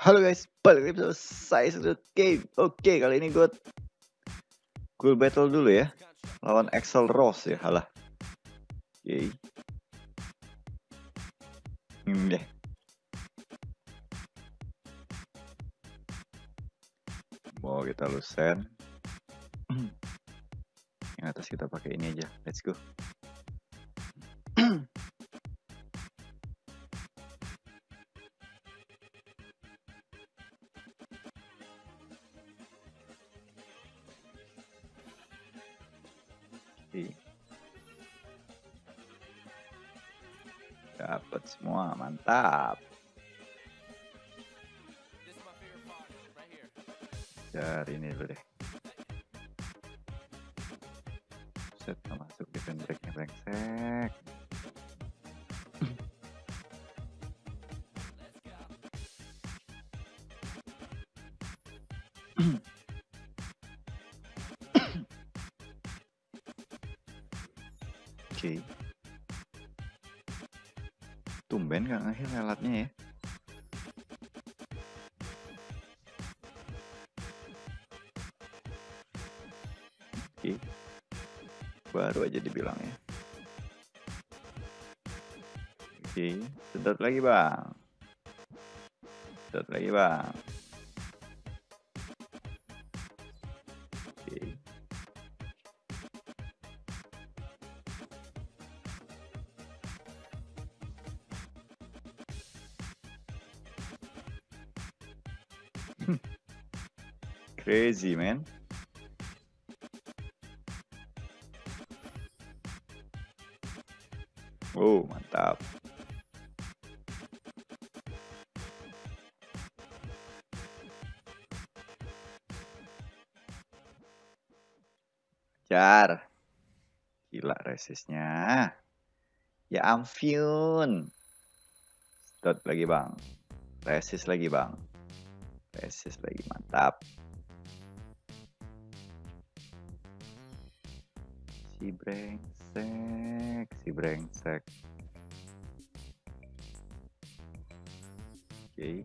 Halo guys, balik lagi bersama saya Sudut Game. Oke, kali ini gue Cool battle dulu ya. Lawan Excel Rose ya, halah. Oke. Hmm deh. Mau kita lusen. Yang atas kita pakai ini aja. Let's go. Dapat semua, mantap. Cari ini dulu deh. Set masuk defense breaknya brengsek. Oke. Okay. Tumben gak ngehil lelatnya ya. Oke. Baru aja dibilang ya. Oke, sedot lagi bang. Sedot lagi bang. Crazy, man. Oh, mantap. Jar. Gila resistnya. Ya ampun. Stop lagi, Bang. Resist lagi, Bang. Resist lagi, mantap. si brengsek si brengsek oke okay.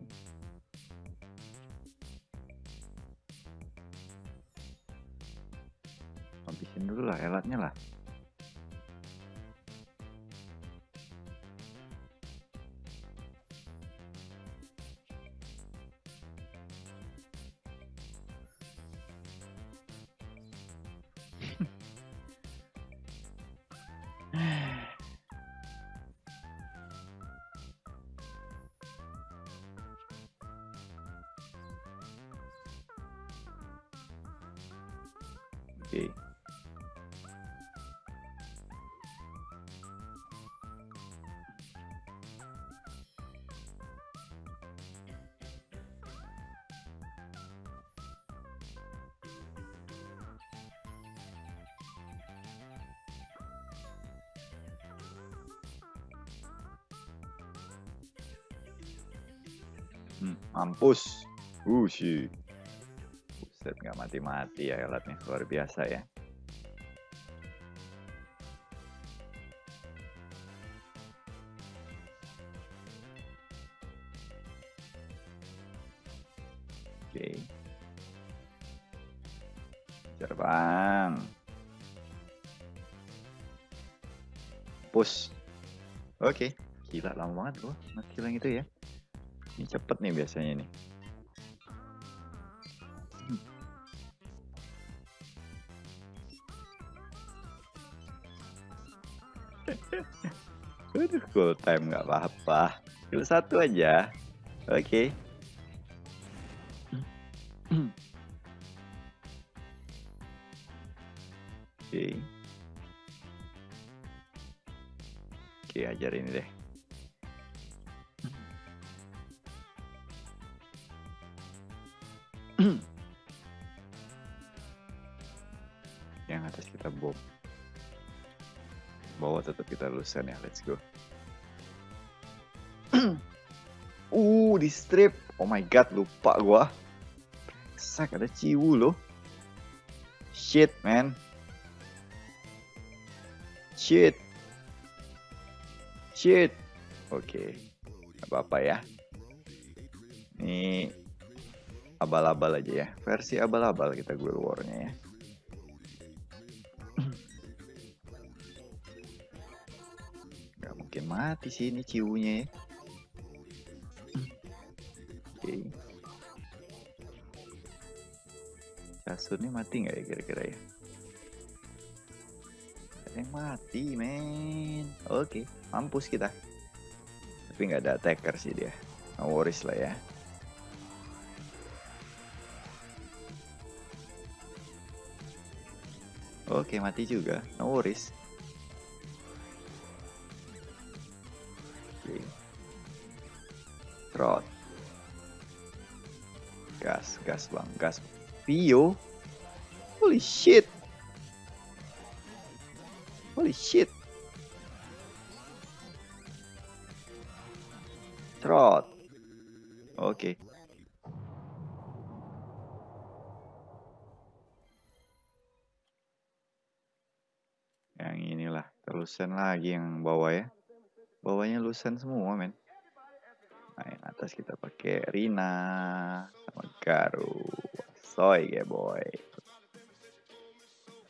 habisin dulu lah elatnya lah Okay. Hmm, mampus. Uh, sih. Buset nggak mati-mati ya alatnya luar biasa ya. Oke. Terbang. Push. Oke. Gila lama banget gua yang itu ya. Ini cepet nih biasanya nih. Aduh, full time nggak apa-apa. Kill satu aja. Oke. Okay. Oke. Okay. Oke, okay, ajar ini deh. Yang atas kita bom bawah tetap kita lulusan ya. Let's go. Uh di strip. Oh my god lupa gua. Sak ada ciwu loh. Shit man. Shit. Shit. Oke. Okay. apa apa ya. Ini abal-abal aja ya. Versi abal-abal kita Guild War-nya ya. Mati sih ini ciunya ya. Oke. Okay. Kasurnya mati nggak ya kira-kira ya? Yang mati, men. Oke, okay. mampus kita. Tapi nggak ada attacker sih dia. No worries lah ya. Oke, mati juga. No worries. Trot. Gas, gas bang, gas. Pio? Holy shit. Holy shit. Trot. Oke. Okay. Yang inilah terusan lagi yang bawah ya. Bawahnya lusen semua men. Nah, yang atas kita pakai Rina sama Garu. Soy ya boy.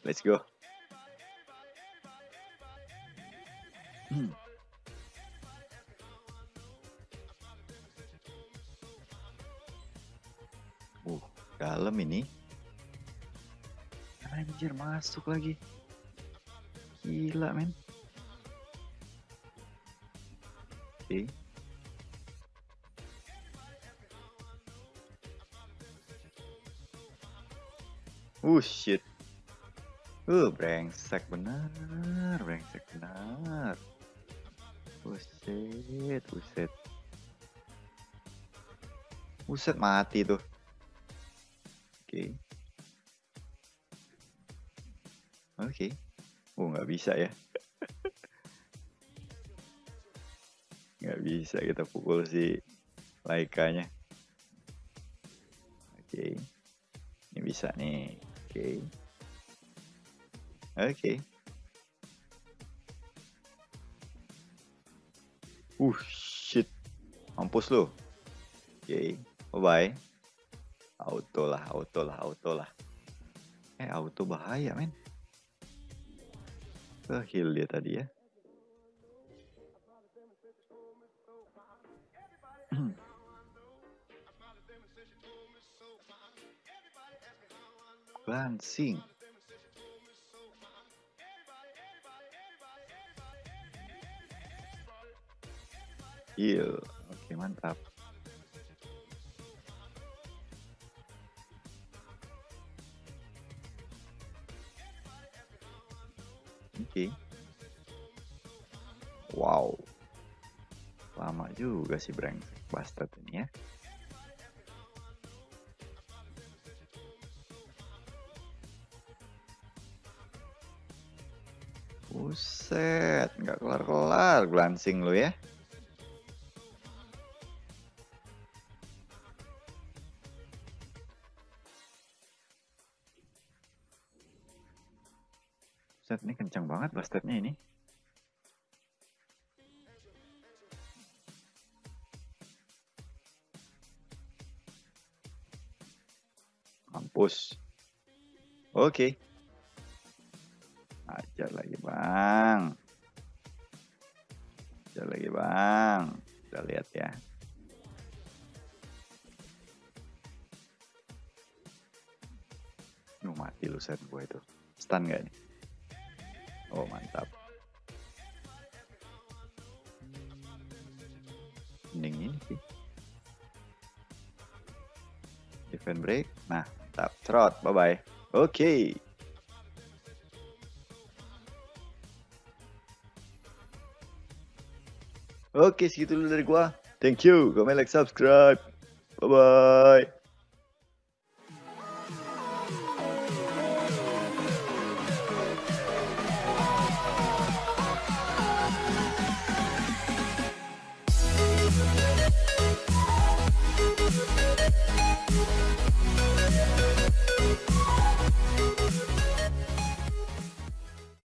Let's go. Hmm. Uh, dalam ini. Anjir masuk lagi. Gila men. Oke. Okay. Uh shit. Uh brengsek bener, brengsek bener. Buset, buset. Buset mati tuh. Oke. Okay. Oke. Okay. Oh nggak bisa ya. nggak bisa kita pukul si Laikanya. Oke. Okay. Ini bisa nih. Oke. Oke. Uh, shit. Mampus lo. Oke. Okay. Bye-bye. Auto lah, auto lah, auto lah. Eh, auto bahaya, men. Ke heal dia tadi ya. Lansing. Heal. Oke, mantap. Oke. Wow. Lama juga sih brengsek bastard ini ya. Buset, nggak kelar-kelar glancing lu ya. Buset, ini kencang banget bastardnya ini. Mampus. Oke. Okay. Ajar lagi bang. Ajar lagi bang. Kita lihat ya. Nuh mati lu set gue itu. Stun gak nih? Oh mantap. Mending ini sih. Defend break. Nah mantap. Trot. Bye bye. Oke. Okay. Oke, segitu dulu dari gua. Thank you. Comment, like, subscribe. Bye-bye.